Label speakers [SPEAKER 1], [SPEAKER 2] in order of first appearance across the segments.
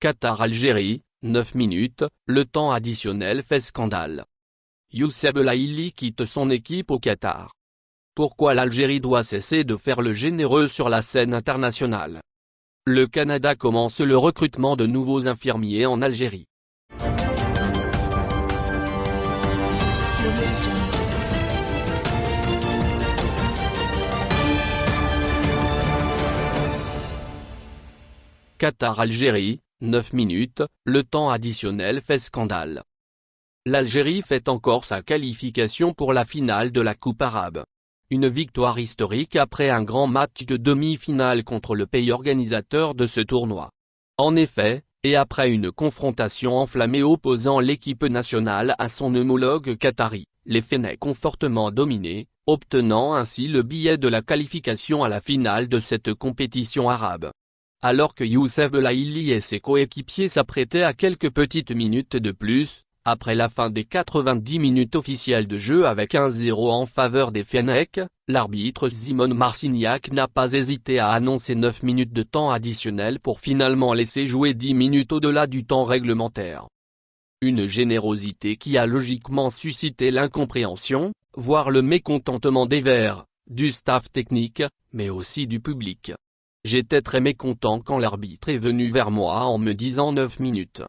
[SPEAKER 1] Qatar-Algérie, 9 minutes, le temps additionnel fait scandale. Youssef Laïli quitte son équipe au Qatar. Pourquoi l'Algérie doit cesser de faire le généreux sur la scène internationale? Le Canada commence le recrutement de nouveaux infirmiers en Algérie. Qatar-Algérie, 9 minutes, le temps additionnel fait scandale. L'Algérie fait encore sa qualification pour la finale de la Coupe arabe. Une victoire historique après un grand match de demi-finale contre le pays organisateur de ce tournoi. En effet, et après une confrontation enflammée opposant l'équipe nationale à son homologue qatari, les Fennecs ont fortement dominé, obtenant ainsi le billet de la qualification à la finale de cette compétition arabe. Alors que Youssef Belaïli et ses coéquipiers s'apprêtaient à quelques petites minutes de plus, après la fin des 90 minutes officielles de jeu avec 1-0 en faveur des Fennecs, l'arbitre Simone Marcignac n'a pas hésité à annoncer 9 minutes de temps additionnel pour finalement laisser jouer 10 minutes au-delà du temps réglementaire. Une générosité qui a logiquement suscité l'incompréhension, voire le mécontentement des Verts, du staff technique, mais aussi du public. J'étais très mécontent quand l'arbitre est venu vers moi en me disant 9 minutes.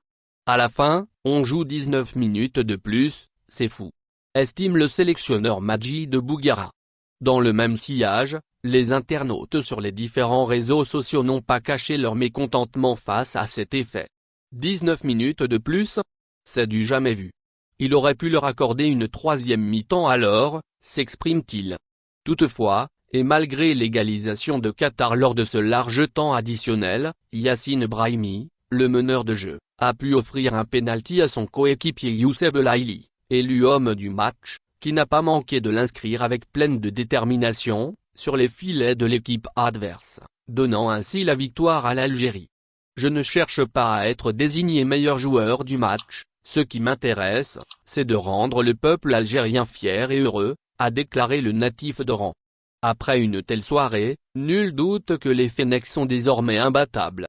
[SPEAKER 1] À la fin, on joue 19 minutes de plus, c'est fou. Estime le sélectionneur Majid de Bougara. Dans le même sillage, les internautes sur les différents réseaux sociaux n'ont pas caché leur mécontentement face à cet effet. 19 minutes de plus C'est du jamais vu. Il aurait pu leur accorder une troisième mi-temps alors, s'exprime-t-il. Toutefois, et malgré l'égalisation de Qatar lors de ce large temps additionnel, Yassine Brahimi, le meneur de jeu, a pu offrir un penalty à son coéquipier Youssef Laïli, élu homme du match, qui n'a pas manqué de l'inscrire avec pleine de détermination, sur les filets de l'équipe adverse, donnant ainsi la victoire à l'Algérie. Je ne cherche pas à être désigné meilleur joueur du match, ce qui m'intéresse, c'est de rendre le peuple algérien fier et heureux, a déclaré le natif d'Oran. Après une telle soirée, nul doute que les Fennecs sont désormais imbattables.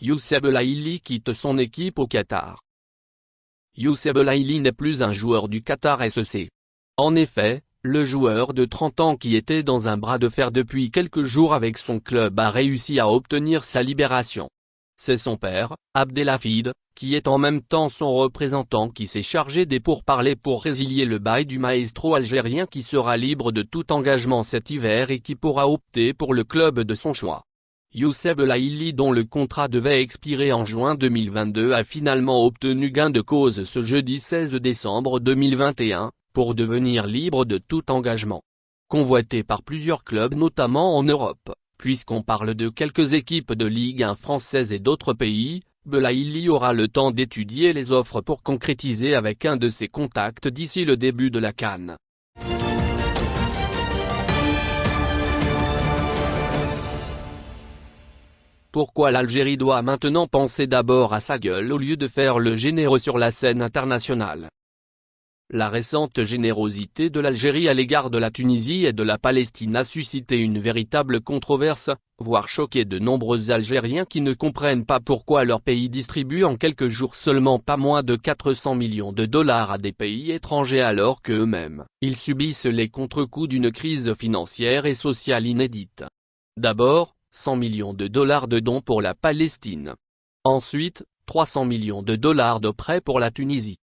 [SPEAKER 1] Youssef Laïli quitte son équipe au Qatar. Youssef Laïli n'est plus un joueur du Qatar SEC. En effet, le joueur de 30 ans qui était dans un bras de fer depuis quelques jours avec son club a réussi à obtenir sa libération. C'est son père, Abdelhafid, qui est en même temps son représentant qui s'est chargé des pourparlers pour résilier le bail du maestro algérien qui sera libre de tout engagement cet hiver et qui pourra opter pour le club de son choix. Youssef Laïli dont le contrat devait expirer en juin 2022 a finalement obtenu gain de cause ce jeudi 16 décembre 2021, pour devenir libre de tout engagement. Convoité par plusieurs clubs notamment en Europe, puisqu'on parle de quelques équipes de Ligue 1 française et d'autres pays, Belaïli aura le temps d'étudier les offres pour concrétiser avec un de ses contacts d'ici le début de la Cannes. Pourquoi l'Algérie doit maintenant penser d'abord à sa gueule au lieu de faire le généreux sur la scène internationale? La récente générosité de l'Algérie à l'égard de la Tunisie et de la Palestine a suscité une véritable controverse, voire choqué de nombreux Algériens qui ne comprennent pas pourquoi leur pays distribue en quelques jours seulement pas moins de 400 millions de dollars à des pays étrangers alors qu'eux-mêmes, ils subissent les contre-coups d'une crise financière et sociale inédite. D'abord, 100 millions de dollars de dons pour la Palestine. Ensuite, 300 millions de dollars de prêts pour la Tunisie.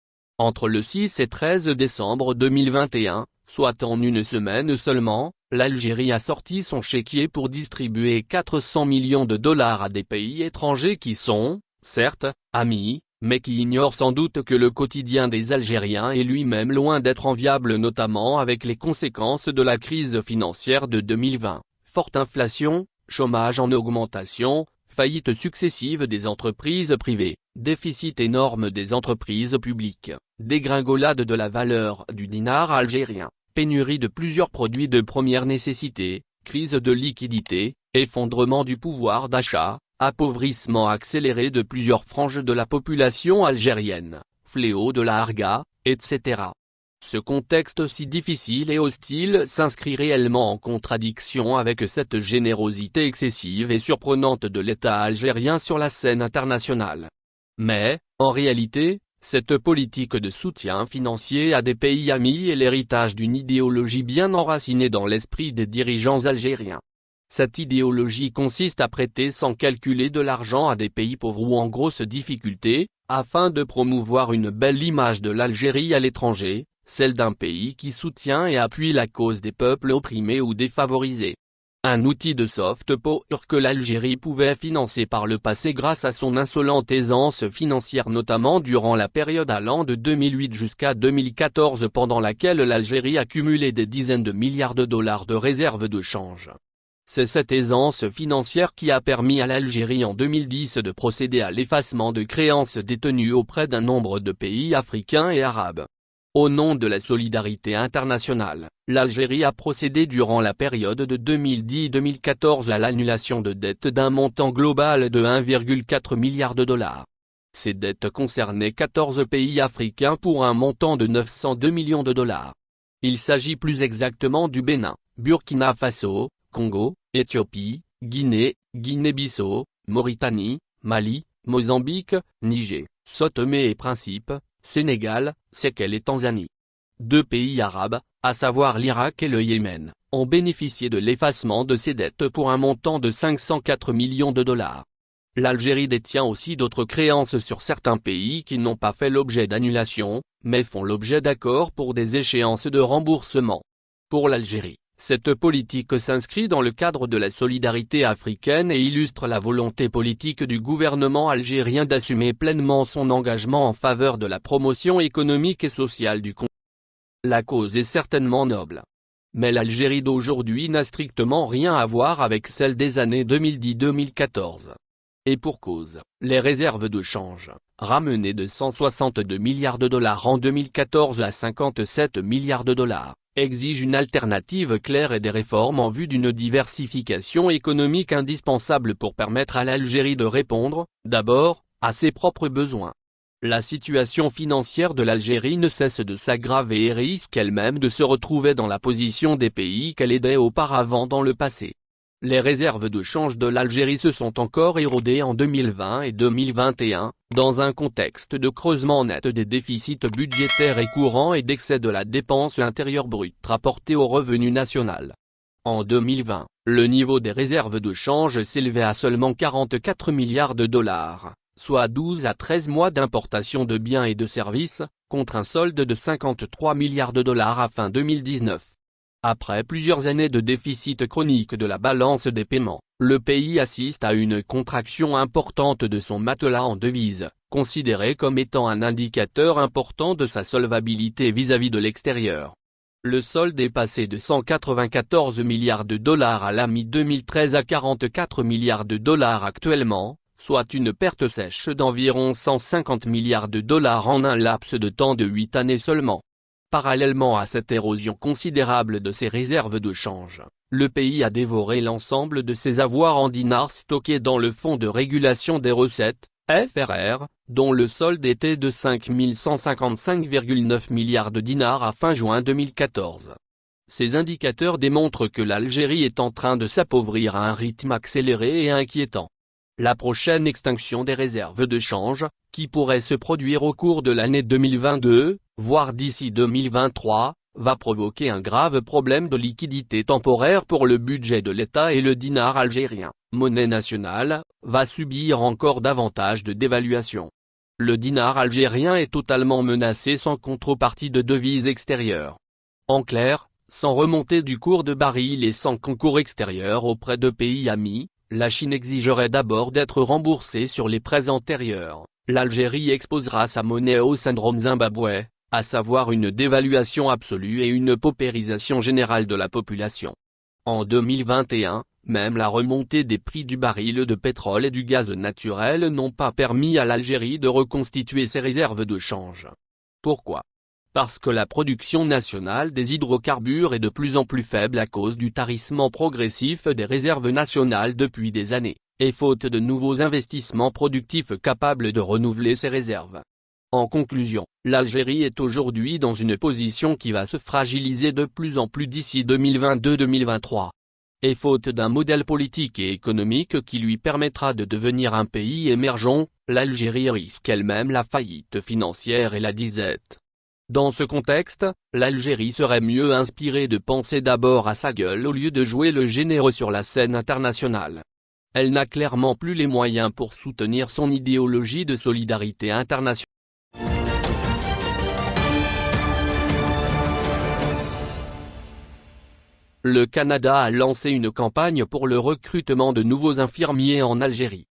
[SPEAKER 1] Entre le 6 et 13 décembre 2021, soit en une semaine seulement, l'Algérie a sorti son chéquier pour distribuer 400 millions de dollars à des pays étrangers qui sont, certes, amis, mais qui ignorent sans doute que le quotidien des Algériens est lui-même loin d'être enviable notamment avec les conséquences de la crise financière de 2020, forte inflation, chômage en augmentation, faillites successives des entreprises privées, déficit énorme des entreprises publiques, dégringolade de la valeur du dinar algérien, pénurie de plusieurs produits de première nécessité, crise de liquidité, effondrement du pouvoir d'achat, appauvrissement accéléré de plusieurs franges de la population algérienne, fléau de la harga, etc. Ce contexte si difficile et hostile s'inscrit réellement en contradiction avec cette générosité excessive et surprenante de l'État algérien sur la scène internationale. Mais, en réalité, cette politique de soutien financier à des pays amis est l'héritage d'une idéologie bien enracinée dans l'esprit des dirigeants algériens. Cette idéologie consiste à prêter sans calculer de l'argent à des pays pauvres ou en grosse difficulté, afin de promouvoir une belle image de l'Algérie à l'étranger, celle d'un pays qui soutient et appuie la cause des peuples opprimés ou défavorisés. Un outil de soft power que l'Algérie pouvait financer par le passé grâce à son insolente aisance financière notamment durant la période allant de 2008 jusqu'à 2014 pendant laquelle l'Algérie accumulait des dizaines de milliards de dollars de réserves de change. C'est cette aisance financière qui a permis à l'Algérie en 2010 de procéder à l'effacement de créances détenues auprès d'un nombre de pays africains et arabes. Au nom de la solidarité internationale, l'Algérie a procédé durant la période de 2010-2014 à l'annulation de dettes d'un montant global de 1,4 milliard de dollars. Ces dettes concernaient 14 pays africains pour un montant de 902 millions de dollars. Il s'agit plus exactement du Bénin, Burkina Faso, Congo, Éthiopie, Guinée, Guinée-Bissau, Mauritanie, Mali, Mozambique, Niger, Sotomé et Principe, Sénégal, Seychelles et Tanzanie. Deux pays arabes, à savoir l'Irak et le Yémen, ont bénéficié de l'effacement de ces dettes pour un montant de 504 millions de dollars. L'Algérie détient aussi d'autres créances sur certains pays qui n'ont pas fait l'objet d'annulation, mais font l'objet d'accords pour des échéances de remboursement. Pour l'Algérie, cette politique s'inscrit dans le cadre de la solidarité africaine et illustre la volonté politique du gouvernement algérien d'assumer pleinement son engagement en faveur de la promotion économique et sociale du continent. La cause est certainement noble. Mais l'Algérie d'aujourd'hui n'a strictement rien à voir avec celle des années 2010-2014. Et pour cause, les réserves de change, ramenées de 162 milliards de dollars en 2014 à 57 milliards de dollars, exige une alternative claire et des réformes en vue d'une diversification économique indispensable pour permettre à l'Algérie de répondre, d'abord, à ses propres besoins. La situation financière de l'Algérie ne cesse de s'aggraver et risque elle-même de se retrouver dans la position des pays qu'elle aidait auparavant dans le passé. Les réserves de change de l'Algérie se sont encore érodées en 2020 et 2021, dans un contexte de creusement net des déficits budgétaires et courants et d'excès de la dépense intérieure brute rapportée au revenu national. En 2020, le niveau des réserves de change s'élevait à seulement 44 milliards de dollars, soit 12 à 13 mois d'importation de biens et de services, contre un solde de 53 milliards de dollars à fin 2019. Après plusieurs années de déficit chronique de la balance des paiements, le pays assiste à une contraction importante de son matelas en devises, considéré comme étant un indicateur important de sa solvabilité vis-à-vis de l'extérieur. Le solde est passé de 194 milliards de dollars à la mi-2013 à 44 milliards de dollars actuellement, soit une perte sèche d'environ 150 milliards de dollars en un laps de temps de 8 années seulement. Parallèlement à cette érosion considérable de ses réserves de change, le pays a dévoré l'ensemble de ses avoirs en dinars stockés dans le Fonds de régulation des recettes, FRR, dont le solde était de 5 155,9 milliards de dinars à fin juin 2014. Ces indicateurs démontrent que l'Algérie est en train de s'appauvrir à un rythme accéléré et inquiétant. La prochaine extinction des réserves de change, qui pourrait se produire au cours de l'année 2022, voire d'ici 2023, va provoquer un grave problème de liquidité temporaire pour le budget de l'État et le dinar algérien, monnaie nationale, va subir encore davantage de dévaluation. Le dinar algérien est totalement menacé sans contrepartie de devises extérieures. En clair, sans remontée du cours de baril et sans concours extérieur auprès de pays amis, la Chine exigerait d'abord d'être remboursée sur les prêts antérieurs, l'Algérie exposera sa monnaie au syndrome Zimbabwe, à savoir une dévaluation absolue et une paupérisation générale de la population. En 2021, même la remontée des prix du baril de pétrole et du gaz naturel n'ont pas permis à l'Algérie de reconstituer ses réserves de change. Pourquoi? Parce que la production nationale des hydrocarbures est de plus en plus faible à cause du tarissement progressif des réserves nationales depuis des années, et faute de nouveaux investissements productifs capables de renouveler ces réserves. En conclusion, l'Algérie est aujourd'hui dans une position qui va se fragiliser de plus en plus d'ici 2022-2023. Et faute d'un modèle politique et économique qui lui permettra de devenir un pays émergent, l'Algérie risque elle-même la faillite financière et la disette. Dans ce contexte, l'Algérie serait mieux inspirée de penser d'abord à sa gueule au lieu de jouer le généreux sur la scène internationale. Elle n'a clairement plus les moyens pour soutenir son idéologie de solidarité internationale. Le Canada a lancé une campagne pour le recrutement de nouveaux infirmiers en Algérie.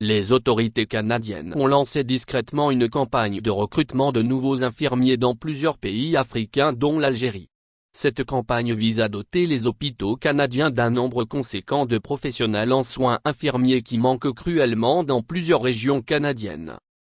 [SPEAKER 1] Les autorités canadiennes ont lancé discrètement une campagne de recrutement de nouveaux infirmiers dans plusieurs pays africains dont l'Algérie. Cette campagne vise à doter les hôpitaux canadiens d'un nombre conséquent de professionnels en soins infirmiers qui manquent cruellement dans plusieurs régions canadiennes.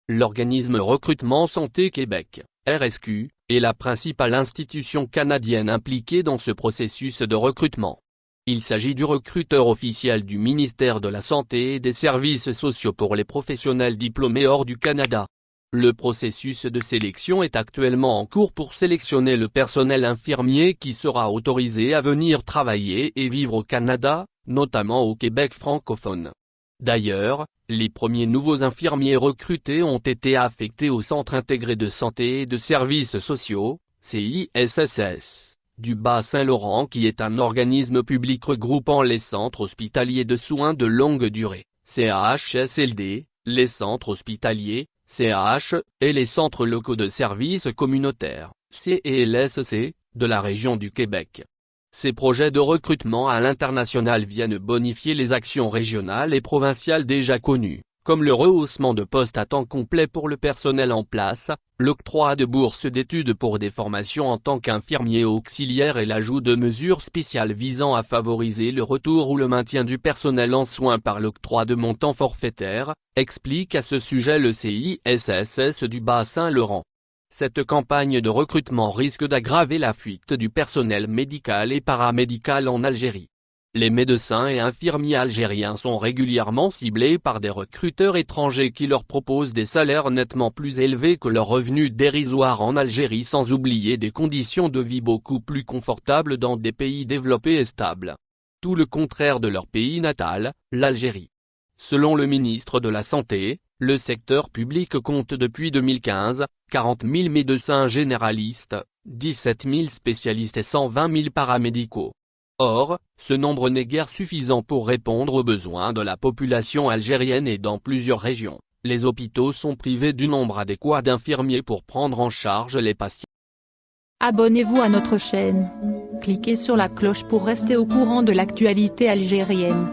[SPEAKER 1] L'organisme Recrutement Santé Québec, RSQ, est la principale institution canadienne impliquée dans ce processus de recrutement. Il s'agit du recruteur officiel du ministère de la Santé et des Services sociaux pour les professionnels diplômés hors du Canada. Le processus de sélection est actuellement en cours pour sélectionner le personnel infirmier qui sera autorisé à venir travailler et vivre au Canada, notamment au Québec francophone. D'ailleurs, les premiers nouveaux infirmiers recrutés ont été affectés au Centre intégré de santé et de services sociaux, CISSS, du Bas-Saint-Laurent qui est un organisme public regroupant les centres hospitaliers de soins de longue durée, CHSLD, les centres hospitaliers, CH, et les centres locaux de services communautaires, CELSC, de la région du Québec. Ces projets de recrutement à l'international viennent bonifier les actions régionales et provinciales déjà connues, comme le rehaussement de postes à temps complet pour le personnel en place, l'octroi de bourses d'études pour des formations en tant qu'infirmier auxiliaire et l'ajout de mesures spéciales visant à favoriser le retour ou le maintien du personnel en soins par l'octroi de montants forfaitaires, explique à ce sujet le CISSS du Bas-Saint-Laurent. Cette campagne de recrutement risque d'aggraver la fuite du personnel médical et paramédical en Algérie. Les médecins et infirmiers algériens sont régulièrement ciblés par des recruteurs étrangers qui leur proposent des salaires nettement plus élevés que leurs revenus dérisoires en Algérie sans oublier des conditions de vie beaucoup plus confortables dans des pays développés et stables. Tout le contraire de leur pays natal, l'Algérie. Selon le ministre de la Santé, le secteur public compte depuis 2015, 40 000 médecins généralistes, 17 000 spécialistes et 120 000 paramédicaux. Or, ce nombre n'est guère suffisant pour répondre aux besoins de la population algérienne et dans plusieurs régions, les hôpitaux sont privés du nombre adéquat d'infirmiers pour prendre en charge les patients.
[SPEAKER 2] Abonnez-vous à notre chaîne. Cliquez sur la cloche pour rester au courant de l'actualité algérienne.